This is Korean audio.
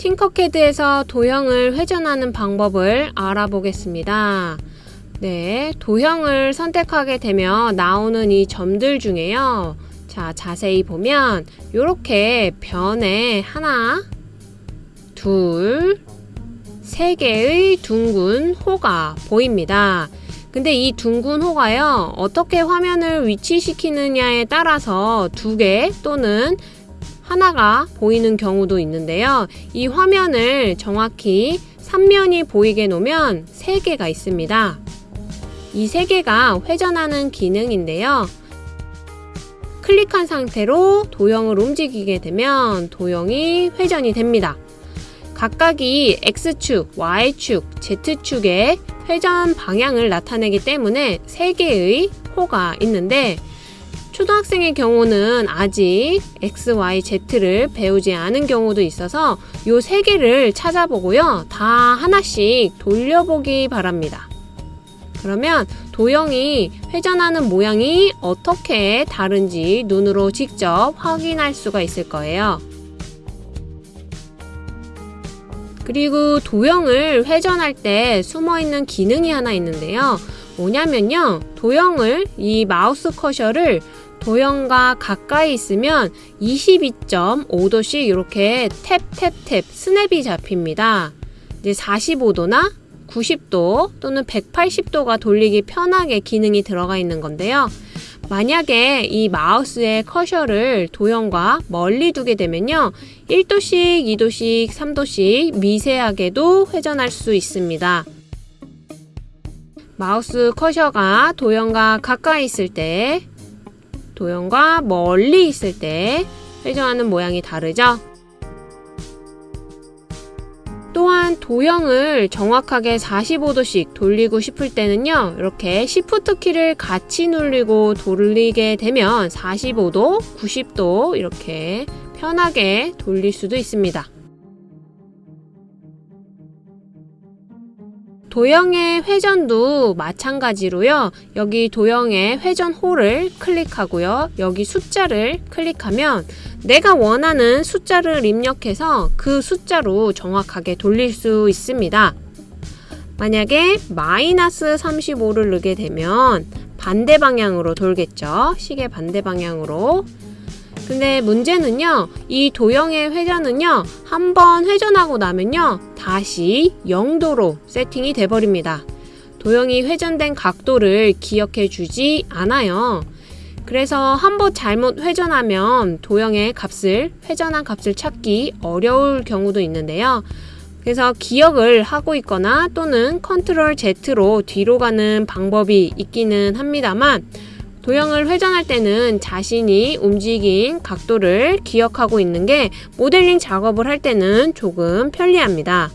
팅커캐드에서 도형을 회전하는 방법을 알아보겠습니다. 네, 도형을 선택하게 되면 나오는 이 점들 중에요. 자, 자세히 보면 이렇게 변에 하나, 둘, 세 개의 둥근 호가 보입니다. 근데 이 둥근 호가요, 어떻게 화면을 위치시키느냐에 따라서 두 개 또는 하나가 보이는 경우도 있는데요. 이 화면을 정확히 3면이 보이게 놓으면 3개가 있습니다. 이 3개가 회전하는 기능인데요. 클릭한 상태로 도형을 움직이게 되면 도형이 회전이 됩니다. 각각이 X축, Y축, Z축의 회전 방향을 나타내기 때문에 3개의 호가 있는데 초등학생의 경우는 아직 X, Y, Z를 배우지 않은 경우도 있어서 요 세 개를 찾아보고요. 다 하나씩 돌려보기 바랍니다. 그러면 도형이 회전하는 모양이 어떻게 다른지 눈으로 직접 확인할 수가 있을 거예요. 그리고 도형을 회전할 때 숨어있는 기능이 하나 있는데요. 뭐냐면요. 도형을 이 마우스 커셔를 도형과 가까이 있으면 22.5도씩 이렇게 탭탭탭 스냅이 잡힙니다. 이제 45도나 90도 또는 180도가 돌리기 편하게 기능이 들어가 있는 건데요. 만약에 이 마우스의 커셔를 도형과 멀리 두게 되면요. 1도씩, 2도씩, 3도씩 미세하게도 회전할 수 있습니다. 마우스 커셔가 도형과 가까이 있을 때 도형과 멀리 있을 때 회전하는 모양이 다르죠? 또한 도형을 정확하게 45도씩 돌리고 싶을 때는요 이렇게 Shift 키를 같이 누르고 돌리게 되면 45도, 90도 이렇게 편하게 돌릴 수도 있습니다 도형의 회전도 마찬가지로요. 여기 도형의 회전 홀을 클릭하고요. 여기 숫자를 클릭하면 내가 원하는 숫자를 입력해서 그 숫자로 정확하게 돌릴 수 있습니다. 만약에 마이너스 35를 넣게 되면 반대 방향으로 돌겠죠. 시계 반대 방향으로 근데 문제는요 이 도형의 회전은요 한 번 회전하고 나면요 다시 0도로 세팅이 돼 버립니다. 도형이 회전된 각도를 기억해 주지 않아요. 그래서 한 번 잘못 회전하면 도형의 값을 회전한 값을 찾기 어려울 경우도 있는데요. 그래서 기억을 하고 있거나 또는 컨트롤 Z로 뒤로 가는 방법이 있기는 합니다만 도형을 회전할 때는 자신이 움직인 각도를 기억하고 있는 게 모델링 작업을 할 때는 조금 편리합니다.